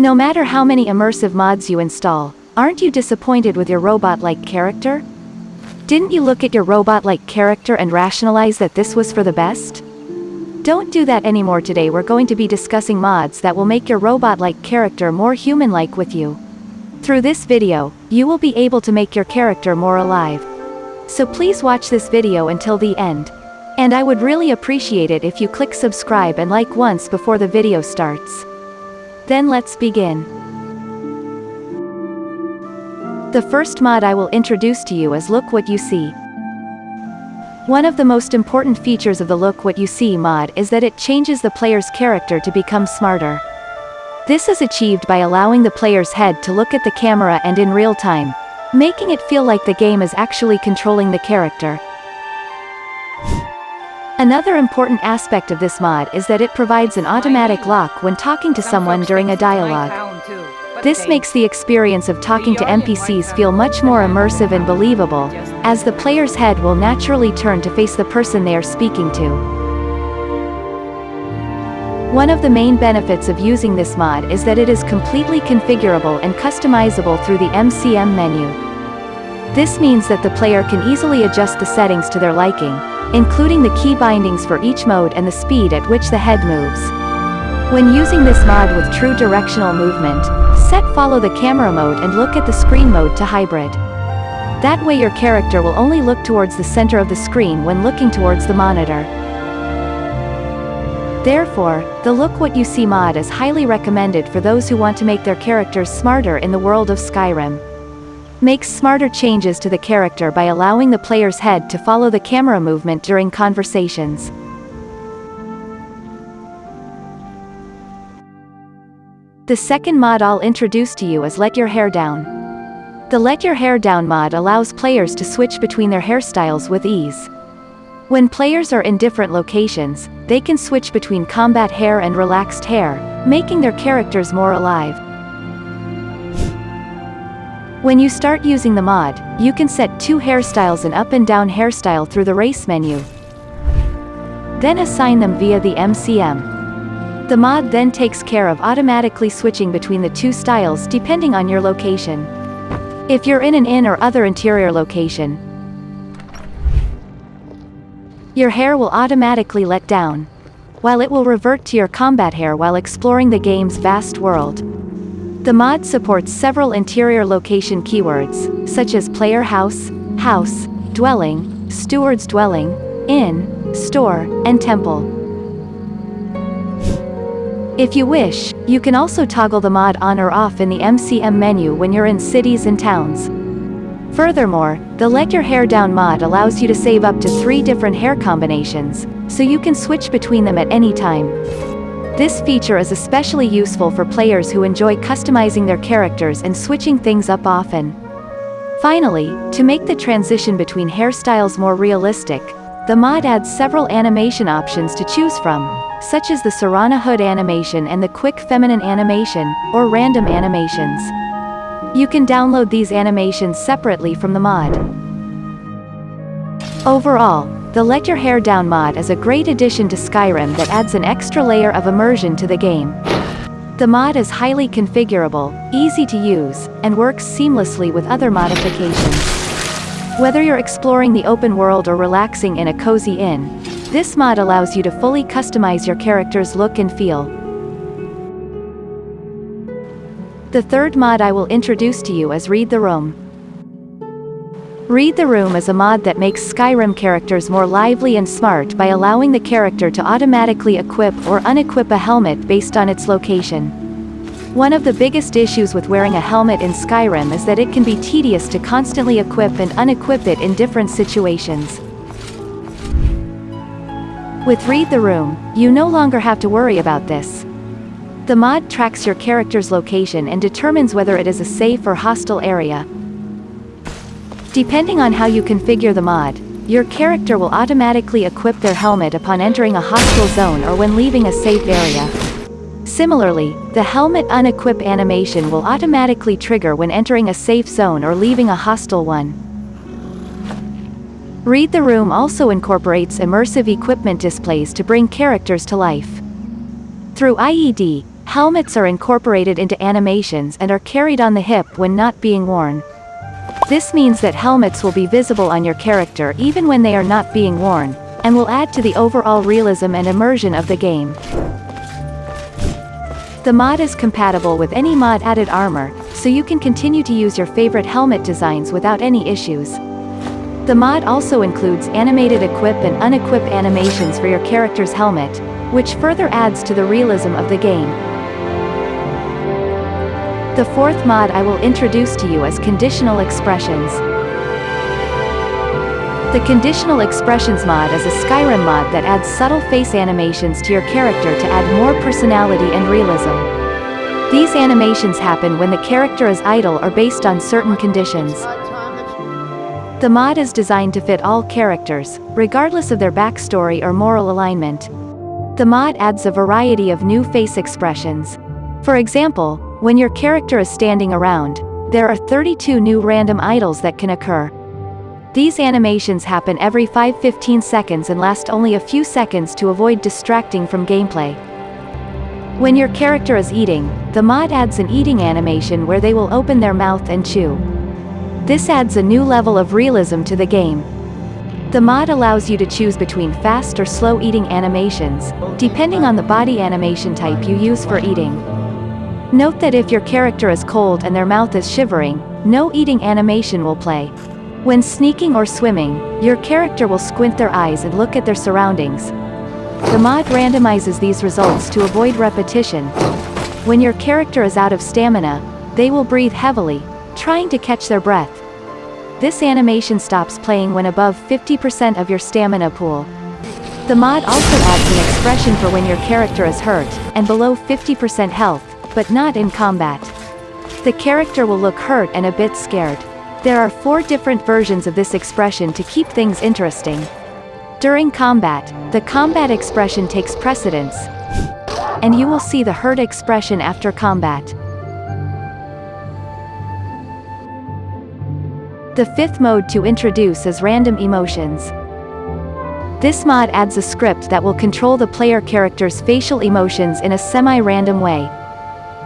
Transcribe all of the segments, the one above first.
No matter how many immersive mods you install, aren't you disappointed with your robot-like character? Didn't you look at your robot-like character and rationalize that this was for the best? Don't do that anymore today we're going to be discussing mods that will make your robot-like character more human-like with you. Through this video, you will be able to make your character more alive. So please watch this video until the end. And I would really appreciate it if you click subscribe and like once before the video starts. Then let's begin. The first mod I will introduce to you is Look What You See. One of the most important features of the Look What You See mod is that it changes the player's character to become smarter. This is achieved by allowing the player's head to look at the camera and in real time, making it feel like the game is actually controlling the character. Another important aspect of this mod is that it provides an automatic lock when talking to someone during a dialogue. This makes the experience of talking to NPCs feel much more immersive and believable, as the player's head will naturally turn to face the person they are speaking to. One of the main benefits of using this mod is that it is completely configurable and customizable through the MCM menu. This means that the player can easily adjust the settings to their liking, including the key bindings for each mode and the speed at which the head moves. When using this mod with true directional movement, set follow the camera mode and look at the screen mode to hybrid. That way your character will only look towards the center of the screen when looking towards the monitor. Therefore, the Look What You See mod is highly recommended for those who want to make their characters smarter in the world of Skyrim. Makes smarter changes to the character by allowing the player's head to follow the camera movement during conversations. The second mod I'll introduce to you is Let Your Hair Down. The Let Your Hair Down mod allows players to switch between their hairstyles with ease. When players are in different locations, they can switch between combat hair and relaxed hair, making their characters more alive. When you start using the mod, you can set two hairstyles an up and down hairstyle through the race menu. Then assign them via the MCM. The mod then takes care of automatically switching between the two styles depending on your location. If you're in an inn or other interior location, your hair will automatically let down, while it will revert to your combat hair while exploring the game's vast world. The mod supports several interior location keywords, such as player house, house, dwelling, steward's dwelling, inn, store, and temple. If you wish, you can also toggle the mod on or off in the MCM menu when you're in cities and towns. Furthermore, the Let Your Hair Down mod allows you to save up to three different hair combinations, so you can switch between them at any time. This feature is especially useful for players who enjoy customizing their characters and switching things up often. Finally, to make the transition between hairstyles more realistic, the mod adds several animation options to choose from, such as the Serana Hood animation and the Quick Feminine animation, or random animations. You can download these animations separately from the mod. Overall, the Let Your Hair Down mod is a great addition to Skyrim that adds an extra layer of immersion to the game. The mod is highly configurable, easy to use, and works seamlessly with other modifications. Whether you're exploring the open world or relaxing in a cozy inn, this mod allows you to fully customize your character's look and feel. The third mod I will introduce to you is Read the Room. Read the Room is a mod that makes Skyrim characters more lively and smart by allowing the character to automatically equip or unequip a helmet based on its location. One of the biggest issues with wearing a helmet in Skyrim is that it can be tedious to constantly equip and unequip it in different situations. With Read the Room, you no longer have to worry about this. The mod tracks your character's location and determines whether it is a safe or hostile area. Depending on how you configure the mod, your character will automatically equip their helmet upon entering a hostile zone or when leaving a safe area. Similarly, the helmet unequip animation will automatically trigger when entering a safe zone or leaving a hostile one. Read the Room also incorporates immersive equipment displays to bring characters to life. Through IED, Helmets are incorporated into animations and are carried on the hip when not being worn. This means that helmets will be visible on your character even when they are not being worn, and will add to the overall realism and immersion of the game. The mod is compatible with any mod added armor, so you can continue to use your favorite helmet designs without any issues. The mod also includes animated equip and unequip animations for your character's helmet, which further adds to the realism of the game. The fourth mod I will introduce to you is Conditional Expressions. The Conditional Expressions mod is a Skyrim mod that adds subtle face animations to your character to add more personality and realism. These animations happen when the character is idle or based on certain conditions. The mod is designed to fit all characters, regardless of their backstory or moral alignment. The mod adds a variety of new face expressions. For example, when your character is standing around, there are 32 new random idles that can occur. These animations happen every 5-15 seconds and last only a few seconds to avoid distracting from gameplay. When your character is eating, the mod adds an eating animation where they will open their mouth and chew. This adds a new level of realism to the game. The mod allows you to choose between fast or slow eating animations, depending on the body animation type you use for eating. Note that if your character is cold and their mouth is shivering, no eating animation will play. When sneaking or swimming, your character will squint their eyes and look at their surroundings. The mod randomizes these results to avoid repetition. When your character is out of stamina, they will breathe heavily, trying to catch their breath. This animation stops playing when above 50% of your stamina pool. The mod also adds an expression for when your character is hurt, and below 50% health, but not in combat. The character will look hurt and a bit scared. There are four different versions of this expression to keep things interesting. During combat, the combat expression takes precedence, and you will see the hurt expression after combat. The fifth mode to introduce is random emotions. This mod adds a script that will control the player character's facial emotions in a semi-random way.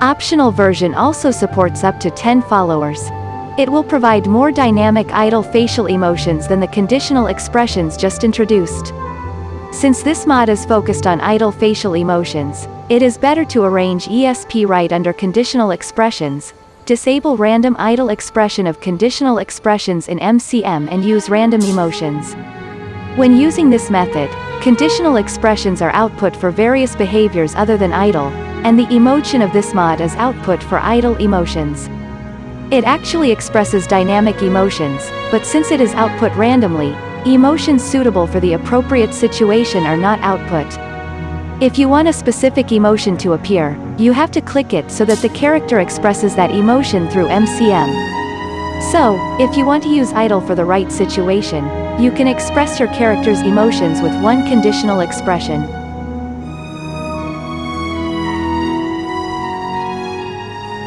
Optional version also supports up to 10 followers. It will provide more dynamic idle facial emotions than the conditional expressions just introduced. Since this mod is focused on idle facial emotions, it is better to arrange ESP right under conditional expressions, disable random idle expression of conditional expressions in MCM and use random emotions. When using this method, conditional expressions are output for various behaviors other than idle, and the emotion of this mod is output for idle emotions. It actually expresses dynamic emotions, but since it is output randomly, emotions suitable for the appropriate situation are not output. If you want a specific emotion to appear, you have to click it so that the character expresses that emotion through MCM. So, if you want to use idle for the right situation, you can express your character's emotions with one conditional expression.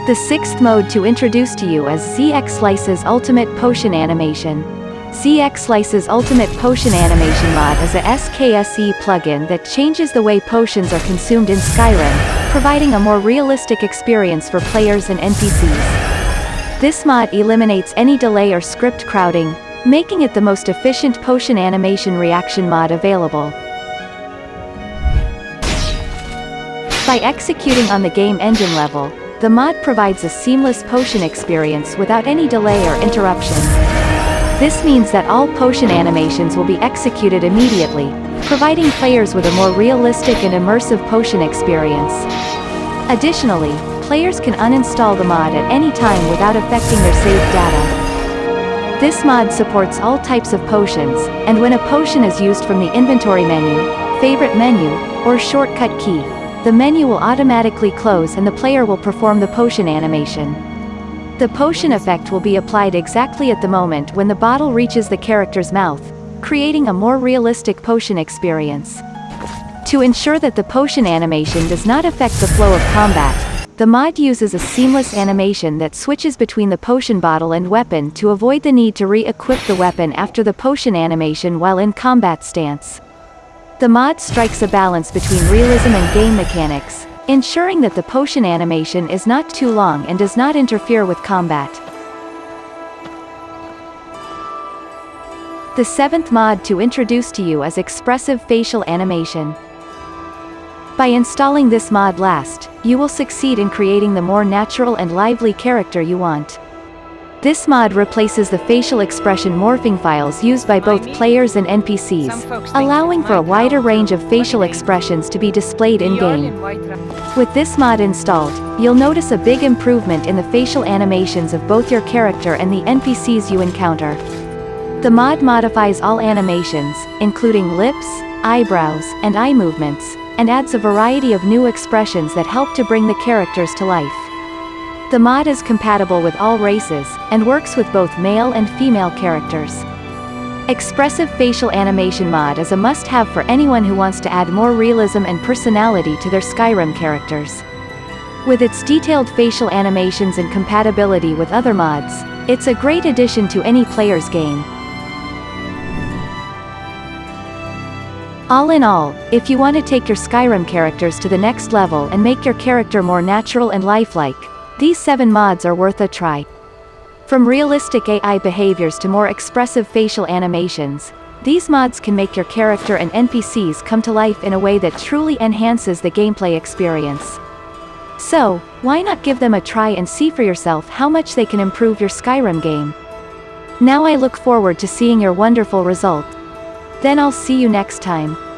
The sixth mode to introduce to you is ZXlice's Ultimate Potion Animation. ZXlice's Ultimate Potion Animation mod is a SKSE plugin that changes the way potions are consumed in Skyrim, providing a more realistic experience for players and NPCs. This mod eliminates any delay or script crowding, making it the most efficient potion animation reaction mod available. By executing on the game engine level, the mod provides a seamless potion experience without any delay or interruption. This means that all potion animations will be executed immediately, providing players with a more realistic and immersive potion experience. Additionally, players can uninstall the mod at any time without affecting their saved data. This mod supports all types of potions, and when a potion is used from the inventory menu, favorite menu, or shortcut key, the menu will automatically close and the player will perform the potion animation. The potion effect will be applied exactly at the moment when the bottle reaches the character's mouth, creating a more realistic potion experience. To ensure that the potion animation does not affect the flow of combat, the mod uses a seamless animation that switches between the potion bottle and weapon to avoid the need to re-equip the weapon after the potion animation while in combat stance. The mod strikes a balance between realism and game mechanics, ensuring that the potion animation is not too long and does not interfere with combat. The seventh mod to introduce to you is Expressive Facial Animation. By installing this mod last, you will succeed in creating the more natural and lively character you want. This mod replaces the facial expression morphing files used by both players and NPCs, allowing for a wider range of facial expressions to be displayed in-game. With this mod installed, you'll notice a big improvement in the facial animations of both your character and the NPCs you encounter. The mod modifies all animations, including lips, eyebrows, and eye movements, and adds a variety of new expressions that help to bring the characters to life. The mod is compatible with all races, and works with both male and female characters. Expressive Facial Animation mod is a must-have for anyone who wants to add more realism and personality to their Skyrim characters. With its detailed facial animations and compatibility with other mods, it's a great addition to any player's game. All in all, if you want to take your Skyrim characters to the next level and make your character more natural and lifelike, these 7 mods are worth a try. From realistic AI behaviors to more expressive facial animations, these mods can make your character and NPCs come to life in a way that truly enhances the gameplay experience. So, why not give them a try and see for yourself how much they can improve your Skyrim game? Now I look forward to seeing your wonderful result. Then I'll see you next time.